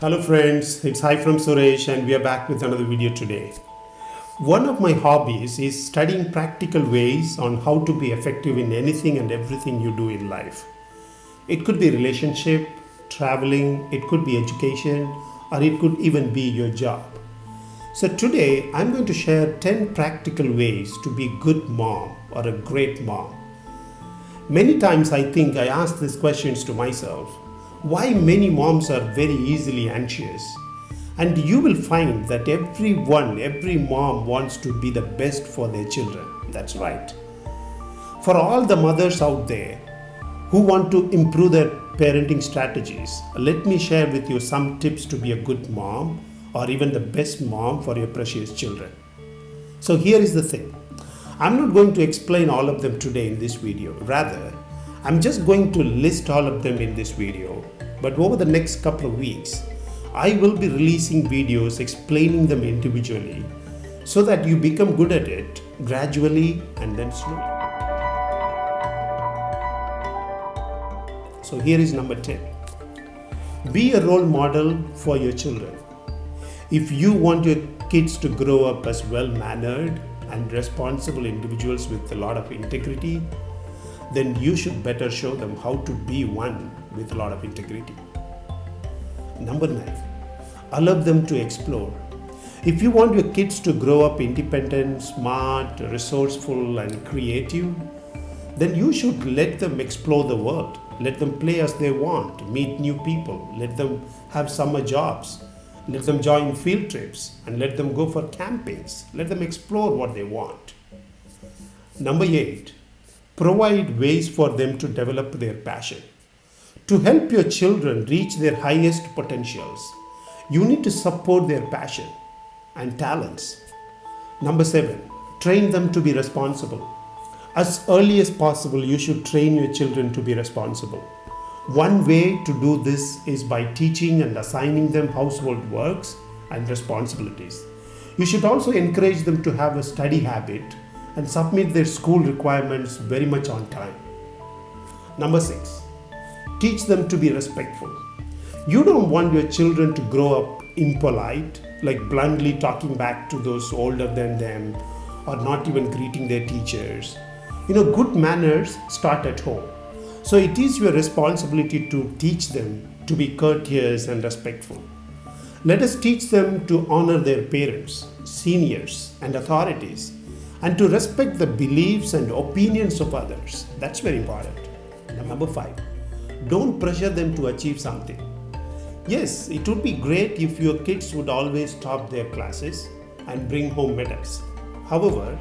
Hello friends, it's Hi from Suresh and we are back with another video today. One of my hobbies is studying practical ways on how to be effective in anything and everything you do in life. It could be relationship, traveling, it could be education, or it could even be your job. So today I'm going to share 10 practical ways to be a good mom or a great mom. Many times I think I ask these questions to myself. Why many moms are very easily anxious? And you will find that everyone, every mom wants to be the best for their children. That's right. For all the mothers out there who want to improve their parenting strategies, let me share with you some tips to be a good mom or even the best mom for your precious children. So here is the thing. I'm not going to explain all of them today in this video. Rather, I'm just going to list all of them in this video. But over the next couple of weeks, I will be releasing videos explaining them individually so that you become good at it gradually and then slowly. So here is number 10. Be a role model for your children. If you want your kids to grow up as well mannered and responsible individuals with a lot of integrity, then you should better show them how to be one with a lot of integrity. Number nine, allow them to explore. If you want your kids to grow up independent, smart, resourceful, and creative, then you should let them explore the world. Let them play as they want, meet new people, let them have summer jobs, let them join field trips, and let them go for campaigns. Let them explore what they want. Number eight, provide ways for them to develop their passion. To help your children reach their highest potentials, you need to support their passion and talents. Number seven, train them to be responsible. As early as possible, you should train your children to be responsible. One way to do this is by teaching and assigning them household works and responsibilities. You should also encourage them to have a study habit and submit their school requirements very much on time. Number six, teach them to be respectful. You don't want your children to grow up impolite, like bluntly talking back to those older than them or not even greeting their teachers. You know, good manners start at home. So it is your responsibility to teach them to be courteous and respectful. Let us teach them to honor their parents, seniors, and authorities, and to respect the beliefs and opinions of others. That's very important. Number five, don't pressure them to achieve something. Yes, it would be great if your kids would always top their classes and bring home medals. However,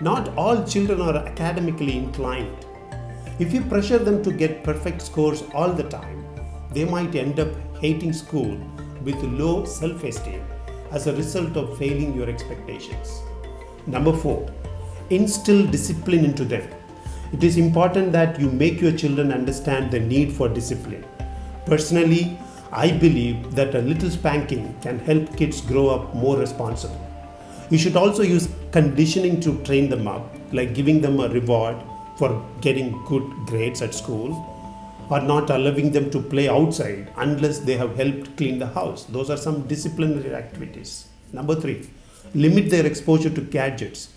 not all children are academically inclined. If you pressure them to get perfect scores all the time, they might end up hating school with low self esteem as a result of failing your expectations. Number four, instill discipline into them. It is important that you make your children understand the need for discipline. Personally, I believe that a little spanking can help kids grow up more responsible. You should also use conditioning to train them up, like giving them a reward for getting good grades at school or not allowing them to play outside unless they have helped clean the house. Those are some disciplinary activities. Number three, limit their exposure to gadgets.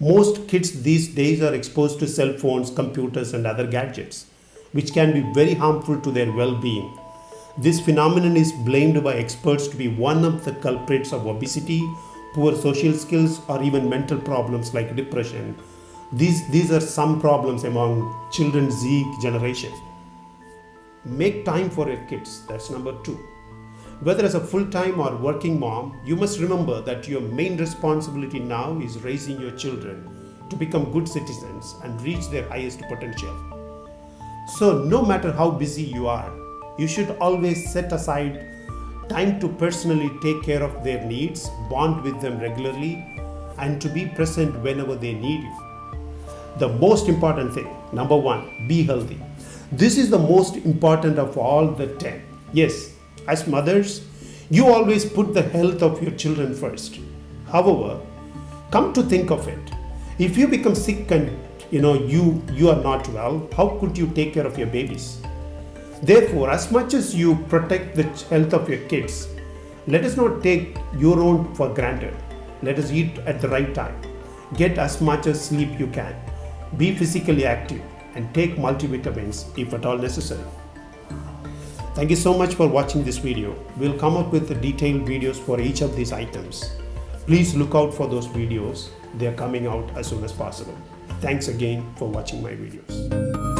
Most kids these days are exposed to cell phones, computers, and other gadgets, which can be very harmful to their well being. This phenomenon is blamed by experts to be one of the culprits of obesity, poor social skills, or even mental problems like depression. These, these are some problems among children Z generation. Make time for your kids. That's number two. Whether as a full time or working mom, you must remember that your main responsibility now is raising your children to become good citizens and reach their highest potential. So, no matter how busy you are, you should always set aside time to personally take care of their needs, bond with them regularly, and to be present whenever they need you. The most important thing, number one, be healthy. This is the most important of all the 10. Yes, as mothers, you always put the health of your children first. However, come to think of it, if you become sick and you know you you are not well, how could you take care of your babies? Therefore, as much as you protect the health of your kids, Let us not take your own for granted. Let us eat at the right time. Get as much as sleep you can. Be physically active and take multivitamins if at all necessary. Thank you so much for watching this video. We'll come up with detailed videos for each of these items. Please look out for those videos. They are coming out as soon as possible. Thanks again for watching my videos.